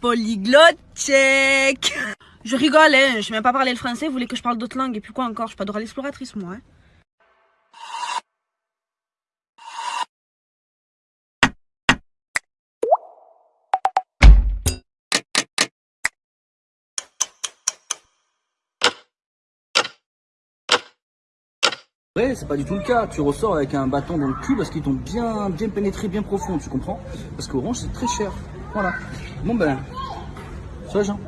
Polyglotte check Je rigole, hein, je sais même pas parler le français, vous voulez que je parle d'autres langues et puis quoi encore Je suis pas Dora l'exploratrice moi. Hein. c'est pas du tout le cas. Tu ressors avec un bâton dans le cul parce qu'ils t'ont bien, bien pénétré, bien profond, tu comprends? Parce qu'Orange, c'est très cher. Voilà. Bon ben, sois Jean.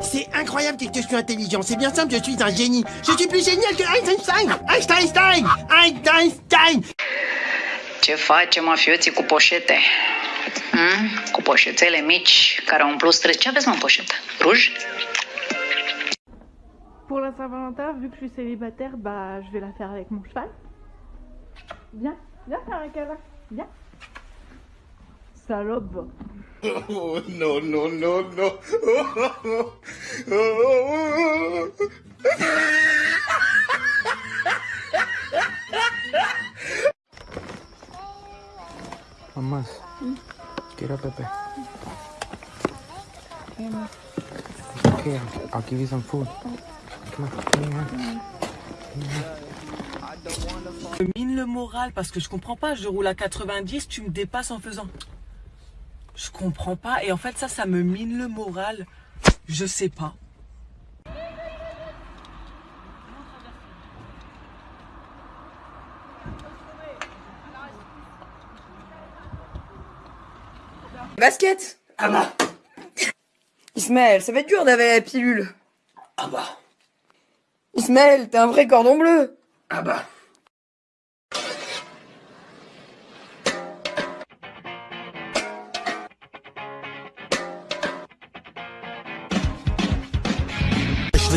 C'est incroyable que je suis intelligent, c'est bien simple, je suis un génie. Je suis plus génial que Einstein Einstein Einstein Ce face mafioții cu poșete? Hmm? Cu poșetele mici care au umplut străzi. Ce aveți mă în poșetă? Ruj? Pour la Saint-Valentin, vu que je suis célibataire, bah je vais la faire avec mon cheval. Viens, viens faire un câlin, viens. Salope. Oh non, non, non, non. Mamás, quiero Pepe. Okay, I'll give you some food. Je mine le moral parce que je comprends pas. Je roule à 90, tu me dépasses en faisant. Je comprends pas. Et en fait, ça, ça me mine le moral. Je sais pas. Basket Ah bah Ismaël, ça va être dur d'avaler la pilule. Ah bah Ismaël, t'es un vrai cordon bleu. Ah bah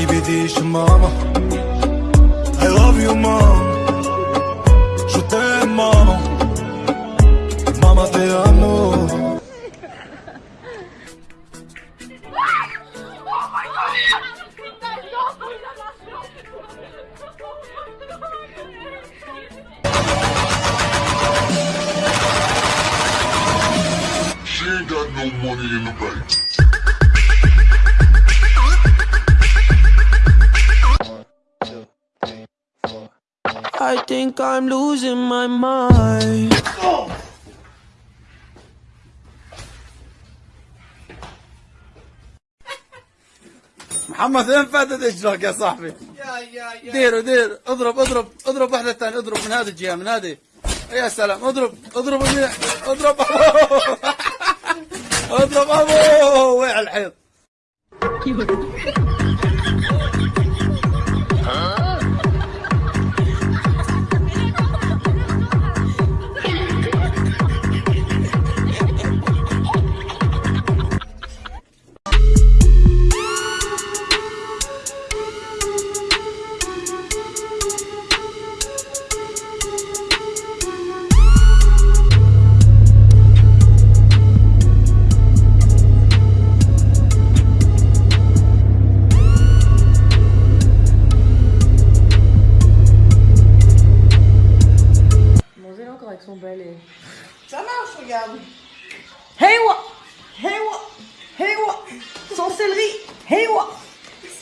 بديش ماما I love you mom Je t'aime maman Mama te amo She ain't got no money in the bank. I think I'm losing my mind. محمد وين فاتت اجرك يا صاحبي؟ ديروا ديروا اضرب اضرب اضرب واحدة ثانية اضرب من هذه الجهة من هذه. يا سلام. اضرب اضرب منيح اضرب اضرب ابو وقع الحيط.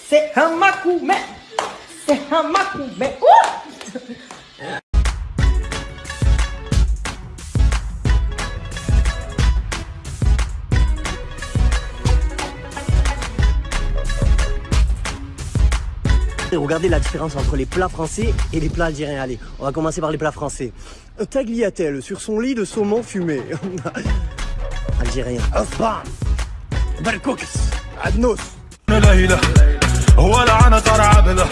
C'est un macou, mais C'est un macou, mais Ouah Regardez la différence entre les plats français et les plats algériens. Allez, on va commencer par les plats français. Tagliatelle sur son lit de saumon fumé. Algérien. Osban. Barkoukis. Adnos. ليلى ولا انا ترى عبله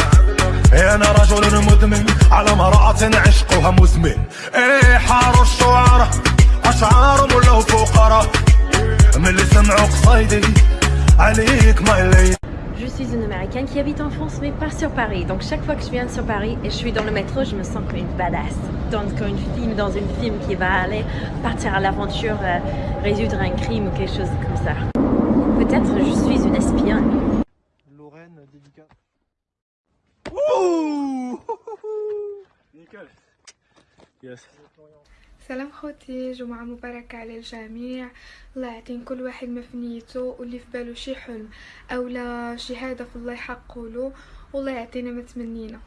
انا رجل مدمن على امرأة عشقها مزمن ايه حار الشعراء اشعار ملو فقراء من اللي سمعوا قصايدي عليك ما الليل Je suis une américaine qui habite en France mais pas sur Paris. Donc chaque fois que je viens sur Paris et je suis dans le métro, je me sens comme une badass. Donc comme une film dans une film qui va aller partir à l'aventure, euh, résoudre un crime ou quelque chose comme ça. Peut-être je suis une espionne. Nickel. سلام خوتي جمعة مباركة على الجميع الله يعطين كل واحد ما في نيته واللي في باله شي حلم أو لا شي هدف الله يحققه له والله يعطينا ما تمنينا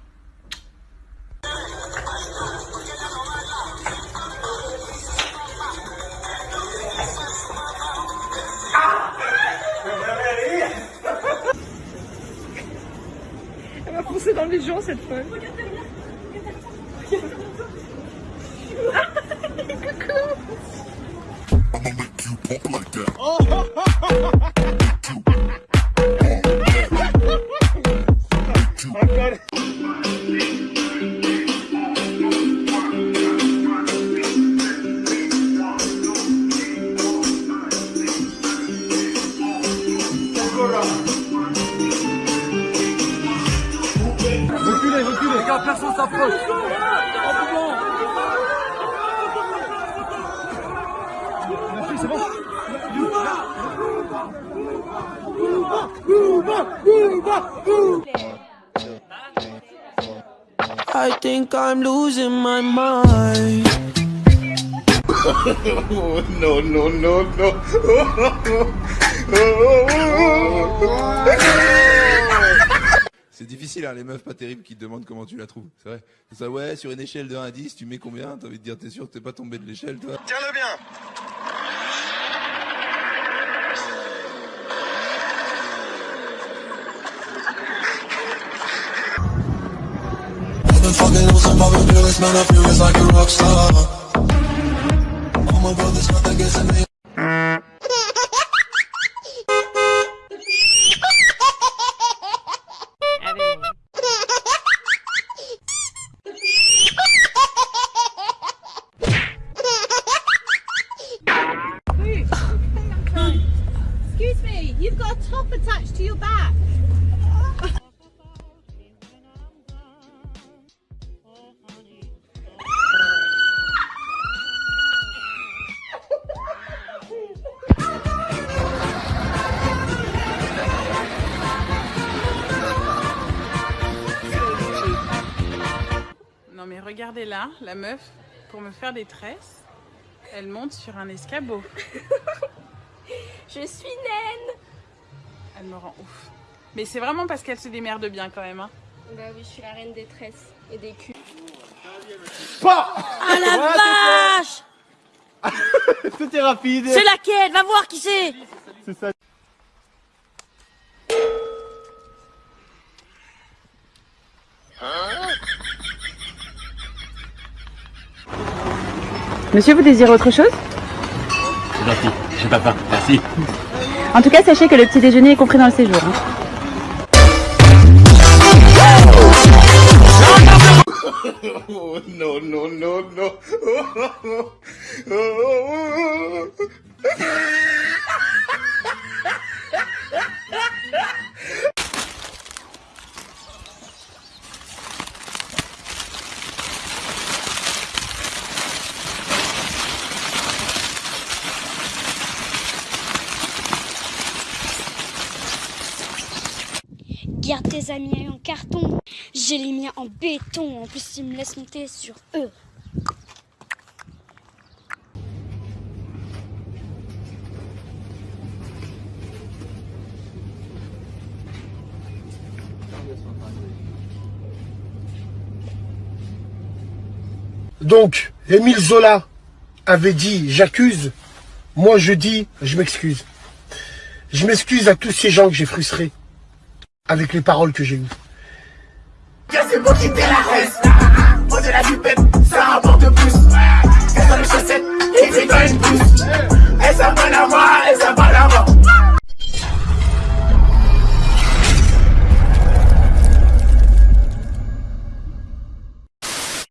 foncé dans les gens cette fois. Reculez, s'approche. Merci, c'est bon. I think I'm losing my mind. oh, no, no, no, no. C'est difficile, hein, les meufs pas terribles qui te demandent comment tu la trouves. C'est vrai. C'est ça, ouais, sur une échelle de 1 à 10, tu mets combien? T'as envie de dire, t'es sûr que t'es pas tombé de l'échelle, toi? Tiens-le bien man, I feel it's like a rock star. My. Regardez là, la meuf, pour me faire des tresses, elle monte sur un escabeau. Je suis naine Elle me rend ouf. Mais c'est vraiment parce qu'elle se démerde bien quand même. Hein. Bah oui, je suis la reine des tresses et des culs. Ah la vache Tout est rapide. C'est laquelle? Va voir qui c'est C'est ça. Monsieur, vous désirez autre chose? C'est gentil, j'ai pas faim, merci. En tout cas, sachez que le petit déjeuner est compris dans le séjour. hein. oh, no, no, no, no. Tes amis en carton. J'ai les miens en béton. En plus, ils me laissent monter sur eux. Donc, Émile Zola avait dit j'accuse, moi je dis je m'excuse. Je m'excuse à tous ces gens que j'ai frustrés avec les paroles que j'ai eues. Qu'est-ce que quitter la reste ah, ah, ah. Au-delà du pep, ça rapporte plus. Qu'est-ce les chaussettes, et c'est dans une puce. Et ça va la voir, et ça va